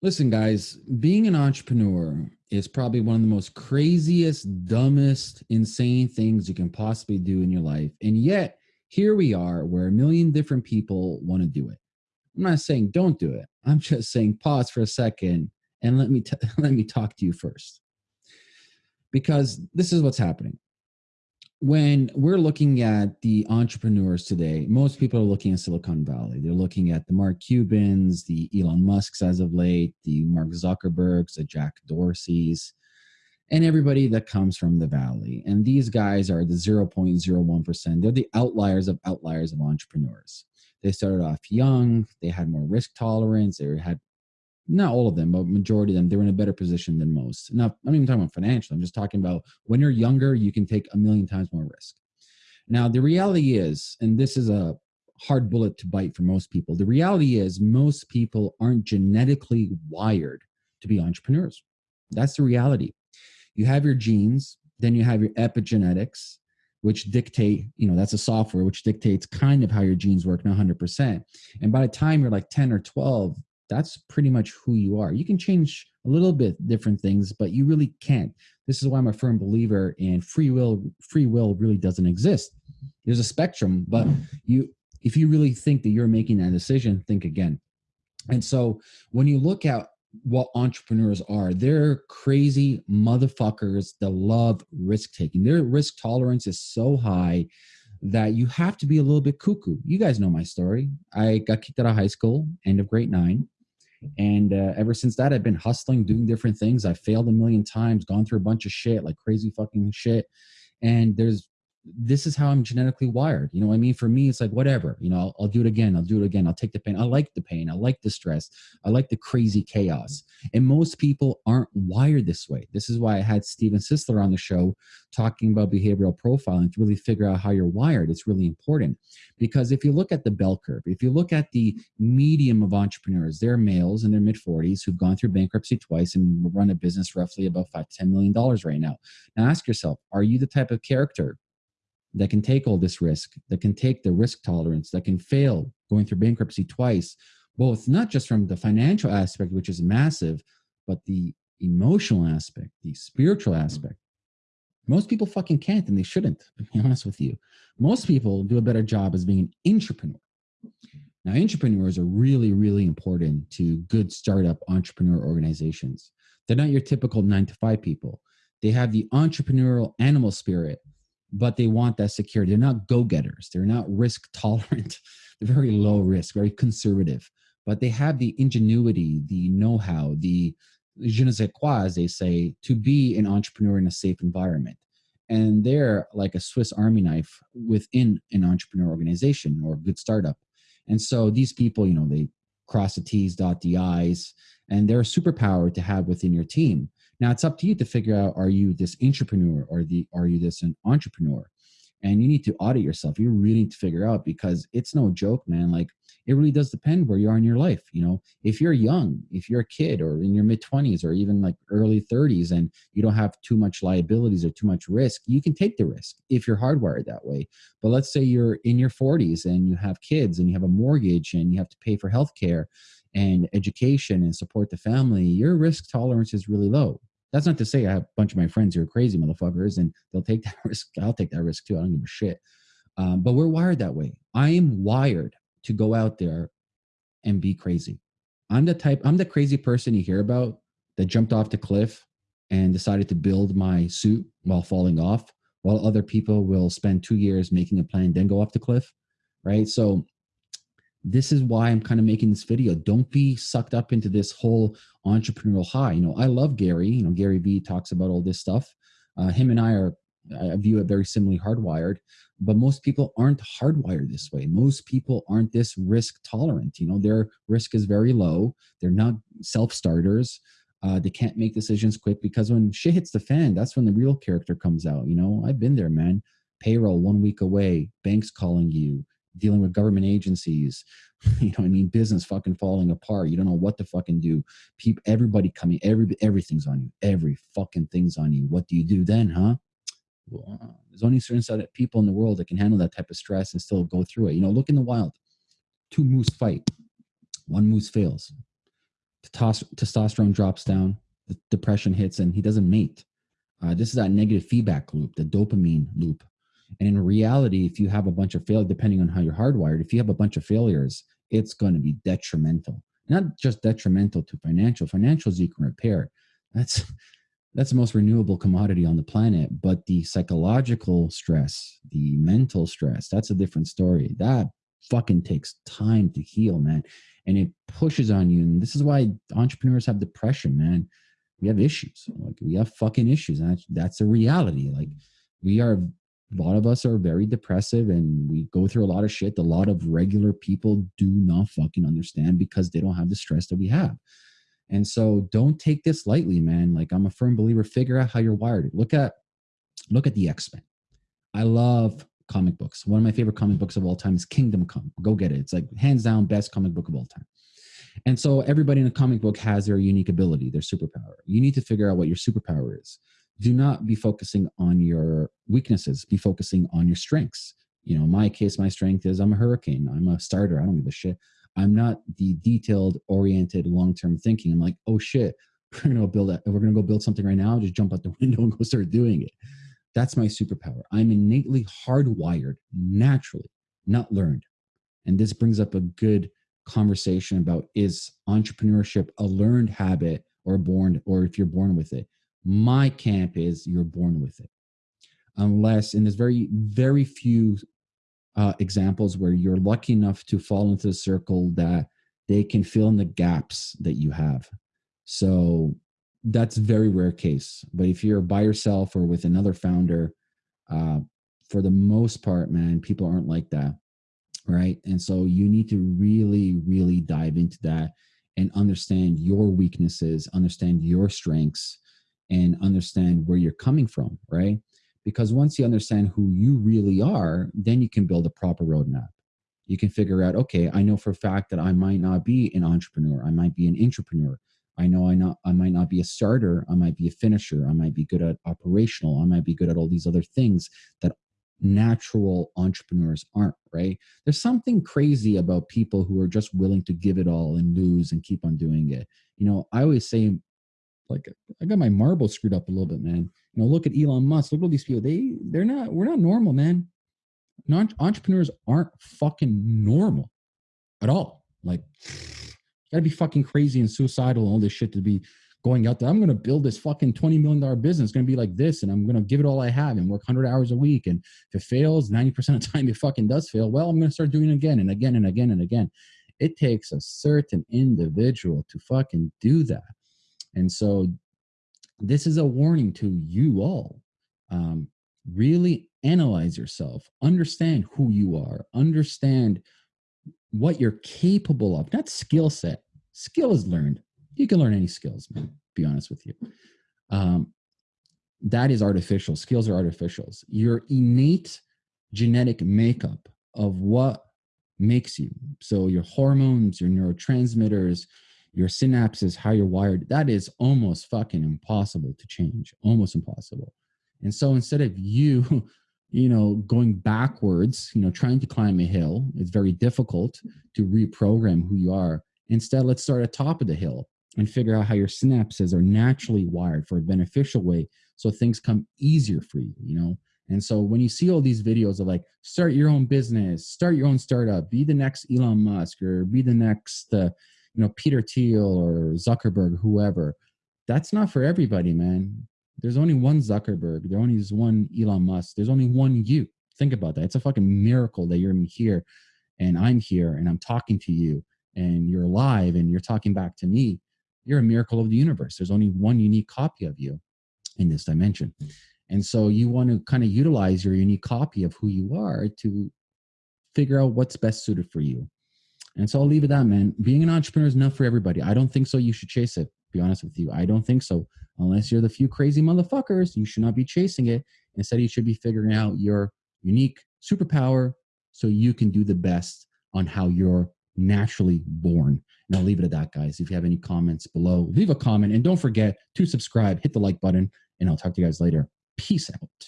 Listen, guys, being an entrepreneur is probably one of the most craziest, dumbest, insane things you can possibly do in your life. And yet, here we are where a million different people want to do it. I'm not saying don't do it. I'm just saying pause for a second and let me let me talk to you first. Because this is what's happening when we're looking at the entrepreneurs today, most people are looking at Silicon Valley. They're looking at the Mark Cubans, the Elon Musks as of late, the Mark Zuckerbergs, the Jack Dorseys, and everybody that comes from the Valley. And these guys are the 0.01%. They're the outliers of outliers of entrepreneurs. They started off young, they had more risk tolerance, they had not all of them, but majority of them, they're in a better position than most. Now, I'm not even talking about financial. I'm just talking about when you're younger, you can take a million times more risk. Now, the reality is, and this is a hard bullet to bite for most people, the reality is most people aren't genetically wired to be entrepreneurs. That's the reality. You have your genes, then you have your epigenetics, which dictate, you know, that's a software which dictates kind of how your genes work, not 100%. And by the time you're like 10 or 12, that's pretty much who you are. You can change a little bit different things, but you really can't. This is why I'm a firm believer in free will. Free will really doesn't exist. There's a spectrum, but you, if you really think that you're making that decision, think again. And so when you look at what entrepreneurs are, they're crazy motherfuckers that love risk taking. Their risk tolerance is so high that you have to be a little bit cuckoo. You guys know my story. I got kicked out of high school, end of grade nine. And uh, ever since that, I've been hustling, doing different things. I failed a million times, gone through a bunch of shit, like crazy fucking shit. And there's this is how I'm genetically wired. You know what I mean? For me, it's like, whatever, you know, I'll, I'll, do it again. I'll do it again. I'll take the pain. I like the pain. I like the stress. I like the crazy chaos. And most people aren't wired this way. This is why I had Steven Sisler on the show talking about behavioral profiling to really figure out how you're wired. It's really important because if you look at the bell curve, if you look at the medium of entrepreneurs, they're males in their mid 40s who've gone through bankruptcy twice and run a business roughly about five to $10 million right now. Now ask yourself, are you the type of character that can take all this risk, that can take the risk tolerance, that can fail going through bankruptcy twice, both not just from the financial aspect, which is massive, but the emotional aspect, the spiritual mm-hmm. aspect. Most people fucking can't and they shouldn't, to be honest with you. Most people do a better job as being an intrapreneur. Now, intrapreneurs are really, really important to good startup entrepreneur organizations. They're not your typical nine to five people. They have the entrepreneurial animal spirit but they want that security. They're not go getters. They're not risk tolerant. They're very low risk, very conservative, but they have the ingenuity, the know how, the je ne sais quoi, as they say, to be an intrapreneur in a safe environment. And they're like a Swiss Army knife within an entrepreneur organization or a good startup. And so these people, you know, they cross the T's, dot the I's, and they're a superpower to have within your team. Now it's up to you to figure out are you this entrepreneur or the are you this an entrepreneur? And you need to audit yourself. You really need to figure out because it's no joke, man. Like it really does depend where you are in your life. You know, if you're young, if you're a kid or in your mid 20s or even like early 30s and you don't have too much liabilities or too much risk, you can take the risk if you're hardwired that way. But let's say you're in your 40s and you have kids and you have a mortgage and you have to pay for health care and education and support the family, your risk tolerance is really low. That's not to say I have a bunch of my friends who are crazy motherfuckers and they'll take that risk. I'll take that risk too. I don't give a shit. Um, but we're wired that way. I am wired to go out there and be crazy. I'm the type, I'm the crazy person you hear about that jumped off the cliff and decided to build my suit while falling off, while other people will spend two years making a plan, then go off the cliff. Right. So this is why I'm kind of making this video. Don't be sucked up into this whole entrepreneurial high. You know, I love Gary. You know, Gary Vee talks about all this stuff. Uh, him and I are, I view it very similarly hardwired, but most people aren't hardwired this way. Most people aren't this risk tolerant. You know, their risk is very low. They're not self starters. Uh, they can't make decisions quick because when shit hits the fan, that's when the real character comes out. You know, I've been there, man. Payroll one week away, banks calling you, dealing with government agencies, you know I mean? Business fucking falling apart. You don't know what to fucking do. People, everybody coming, every everything's on you. Every fucking thing's on you. What do you do then, huh? Well, uh, there's only certain set of people in the world that can handle that type of stress and still go through it. You know, look in the wild. Two moose fight. One moose fails. testosterone drops down, the depression hits, and he doesn't mate. Uh, this is that negative feedback loop, the dopamine loop. And in reality, if you have a bunch of failure, depending on how you're hardwired, if you have a bunch of failures, it's going to be detrimental. Not just detrimental to financial. Financials you can repair. That's that's the most renewable commodity on the planet. But the psychological stress, the mental stress, that's a different story. That fucking takes time to heal, man. And it pushes on you. And this is why entrepreneurs have depression, man. We have issues. Like we have fucking issues. And that's, that's a reality. Like we are a lot of us are very depressive and we go through a lot of shit. A lot of regular people do not fucking understand because they don't have the stress that we have. And so don't take this lightly, man. Like I'm a firm believer, figure out how you're wired. Look at look at the X-Men. I love comic books. One of my favorite comic books of all time is Kingdom Come. Go get it. It's like hands down best comic book of all time. And so everybody in a comic book has their unique ability, their superpower. You need to figure out what your superpower is do not be focusing on your weaknesses be focusing on your strengths. You know my case my strength is i'm a hurricane i'm a starter i don't give a shit. I'm not the detailed oriented long-term thinking. I'm like oh shit we're gonna go build that we're gonna go build something right now just jump out the window and go start doing it. That's my superpower. I'm innately hardwired naturally not learned. And this brings up a good conversation about is entrepreneurship a learned habit or born or if you're born with it my camp is you're born with it. Unless, and there's very, very few uh, examples where you're lucky enough to fall into the circle that they can fill in the gaps that you have. So that's very rare case. But if you're by yourself or with another founder, uh, for the most part, man, people aren't like that. Right. And so you need to really, really dive into that and understand your weaknesses, understand your strengths, and understand where you're coming from, right? Because once you understand who you really are, then you can build a proper roadmap. You can figure out, okay, I know for a fact that I might not be an entrepreneur. I might be an intrapreneur. I know I not I might not be a starter. I might be a finisher. I might be good at operational. I might be good at all these other things that natural entrepreneurs aren't, right? There's something crazy about people who are just willing to give it all and lose and keep on doing it. You know, I always say like I got my marbles screwed up a little bit, man. You know, look at Elon Musk. Look at all these people. They they're not. We're not normal, man. Non entrepreneurs aren't fucking normal at all. Like, gotta be fucking crazy and suicidal and all this shit to be going out there. I'm gonna build this fucking twenty million dollar business. It's gonna be like this, and I'm gonna give it all I have and work hundred hours a week. And if it fails, ninety percent of the time it fucking does fail. Well, I'm gonna start doing it again and again and again and again. It takes a certain individual to fucking do that and so this is a warning to you all. Um, really analyze yourself, understand who you are, understand what you're capable of, not skill set. Skill is learned. You can learn any skills, man, be honest with you. Um, that is artificial. Skills are artificials. Your innate genetic makeup of what makes you. So your hormones, your neurotransmitters, your synapses, how you're wired, that is almost fucking impossible to change, almost impossible. And so instead of you, you know, going backwards, you know, trying to climb a hill, it's very difficult to reprogram who you are. Instead, let's start at top of the hill and figure out how your synapses are naturally wired for a beneficial way so things come easier for you, you know. And so when you see all these videos of like start your own business, start your own startup, be the next Elon Musk or be the next uh, you know Peter Thiel or Zuckerberg, whoever. That's not for everybody, man. There's only one Zuckerberg. There only is one Elon Musk. There's only one you. Think about that. It's a fucking miracle that you're here, and I'm here, and I'm talking to you, and you're alive, and you're talking back to me. You're a miracle of the universe. There's only one unique copy of you in this dimension. Hmm. And so you want to kind of utilize your unique copy of who you are to figure out what's best suited for you. And so I'll leave it at that, man. Being an entrepreneur is not for everybody. I don't think so. You should chase it. Be honest with you. I don't think so. Unless you're the few crazy motherfuckers, you should not be chasing it. Instead, you should be figuring out your unique superpower so you can do the best on how you're naturally born. And I'll leave it at that, guys. If you have any comments below, leave a comment and don't forget to subscribe, hit the like button, and I'll talk to you guys later. Peace out.